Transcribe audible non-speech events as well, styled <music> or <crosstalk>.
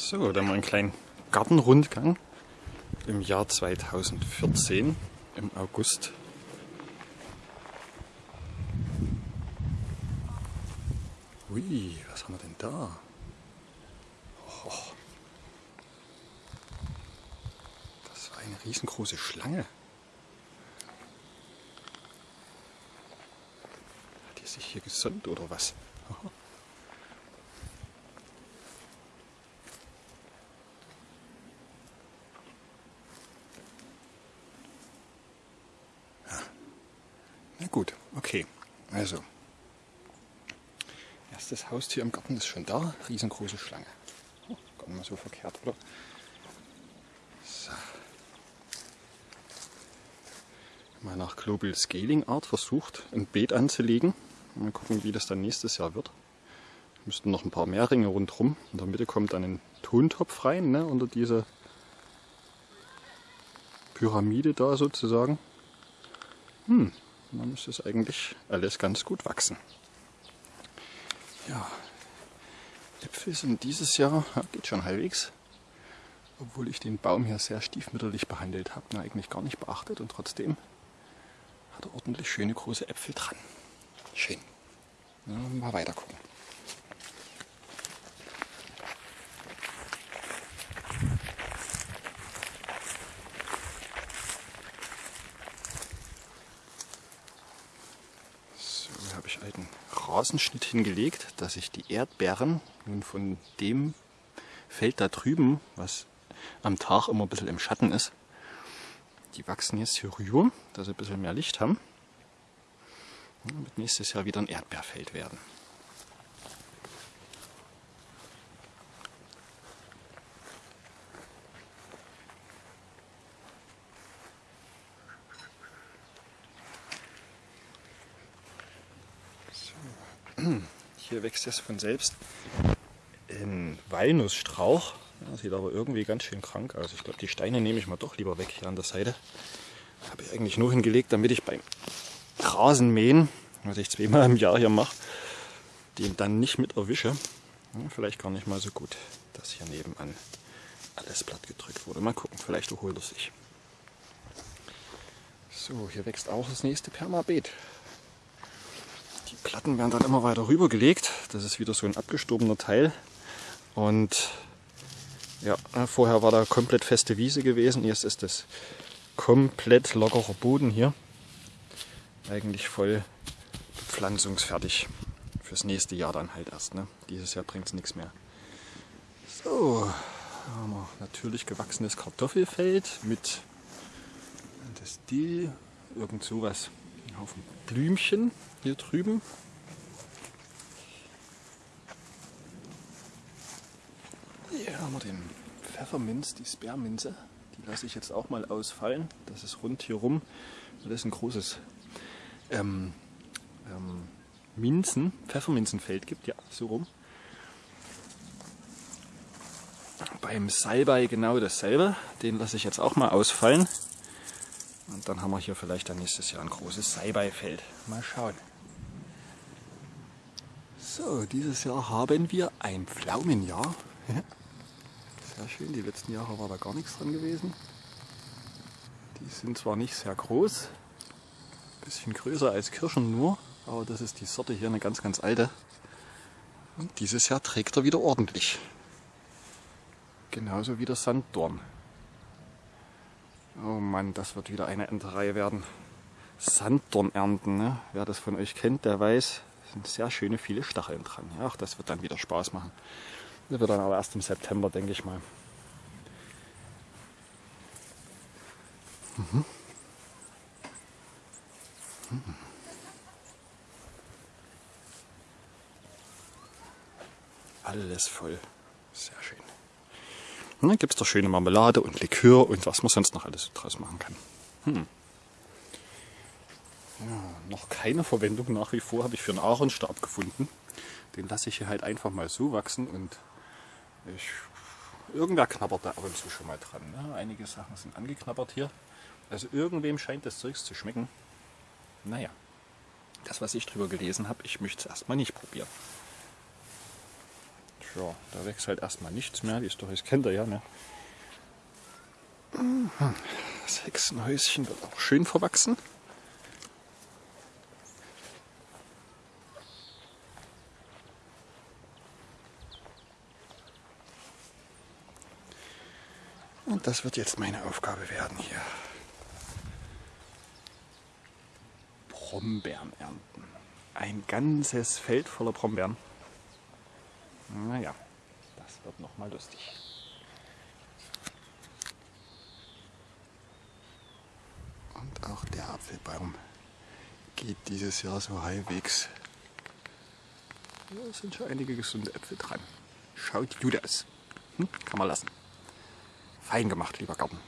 So, dann mal einen kleinen Gartenrundgang im Jahr 2014 im August. Ui, was haben wir denn da? Oh, das war eine riesengroße Schlange. Hat die sich hier gesonnt oder was? Oh. Gut, okay. Also, erstes Haustier im Garten ist schon da. Riesengroße Schlange. Oh, gar nicht mal so verkehrt, oder? So. Mal nach Global Scaling Art versucht, ein Beet anzulegen. Mal gucken, wie das dann nächstes Jahr wird. Müssten noch ein paar mehr Ringe rundherum. In der Mitte kommt dann ein Tontopf rein, ne, unter diese Pyramide da sozusagen. Hm, dann müsste es eigentlich alles ganz gut wachsen. Ja, Äpfel sind dieses Jahr, ja, geht schon halbwegs, obwohl ich den Baum hier sehr stiefmütterlich behandelt habe, na, eigentlich gar nicht beachtet und trotzdem hat er ordentlich schöne große Äpfel dran. Schön. Ja, mal weiter gucken. Ich alten Rasenschnitt hingelegt, dass ich die Erdbeeren nun von dem Feld da drüben, was am Tag immer ein bisschen im Schatten ist, die wachsen jetzt hier rüber, dass sie ein bisschen mehr Licht haben. Und wird nächstes Jahr wieder ein Erdbeerfeld werden. Hier wächst es von selbst ein Walnussstrauch. Ja, sieht aber irgendwie ganz schön krank aus. Ich glaube, die Steine nehme ich mal doch lieber weg hier an der Seite. Habe ich eigentlich nur hingelegt, damit ich beim Rasenmähen, was ich zweimal im Jahr hier mache, den dann nicht mit erwische. Ja, vielleicht gar nicht mal so gut, dass hier nebenan alles platt gedrückt wurde. Mal gucken, vielleicht erholt er sich. So, hier wächst auch das nächste Permabeet. Platten werden dann immer weiter rübergelegt. Das ist wieder so ein abgestorbener Teil. Und ja, vorher war da komplett feste Wiese gewesen. Jetzt ist das komplett lockerer Boden hier. Eigentlich voll pflanzungsfertig. Fürs nächste Jahr dann halt erst. Ne? Dieses Jahr bringt es nichts mehr. So, haben wir natürlich gewachsenes Kartoffelfeld mit das Dill, irgend sowas. Ein Haufen Blümchen hier drüben. Hier haben wir den Pfefferminz, die Sperrminze. Die lasse ich jetzt auch mal ausfallen. Das ist rund hier rum. Das ist ein großes ähm, ähm, Minzen, Pfefferminzenfeld gibt. Ja, so rum. Beim Salbei genau dasselbe. Den lasse ich jetzt auch mal ausfallen. Und dann haben wir hier vielleicht dann nächstes Jahr ein großes Salbeifeld. Mal schauen. So, dieses Jahr haben wir ein Pflaumenjahr. <laughs> Sehr schön, die letzten Jahre war da gar nichts dran gewesen. Die sind zwar nicht sehr groß, ein bisschen größer als Kirschen nur, aber das ist die Sorte hier, eine ganz, ganz alte. Und dieses Jahr trägt er wieder ordentlich. Genauso wie der Sanddorn. Oh Mann, das wird wieder eine Enterei werden. Sanddorn ernten, ne? wer das von euch kennt, der weiß, sind sehr schöne viele Stacheln dran. Ja, auch das wird dann wieder Spaß machen. Das wird dann aber erst im September, denke ich mal. Mhm. Mhm. Alles voll. Sehr schön. Und dann gibt es da schöne Marmelade und Likör und was man sonst noch alles draus machen kann. Hm. Ja, noch keine Verwendung nach wie vor habe ich für einen Aaronstab gefunden. Den lasse ich hier halt einfach mal so wachsen und ich, irgendwer knabbert da ab und zu schon mal dran. Ne? Einige Sachen sind angeknabbert hier. Also irgendwem scheint das Zeugs zu schmecken. Naja, das was ich drüber gelesen habe, ich möchte es erstmal nicht probieren. Ja, da wächst halt erstmal nichts mehr. Die ist doch, das kennt ihr ja, ne? Das Hexenhäuschen wird auch schön verwachsen. Und das wird jetzt meine Aufgabe werden hier. Brombeeren ernten. Ein ganzes Feld voller Brombeeren. Naja, das wird noch mal lustig. Und auch der Apfelbaum geht dieses Jahr so halbwegs. Da sind schon einige gesunde Äpfel dran. Schaut gut aus. Hm? Kann man lassen. Fein gemacht, lieber Garten.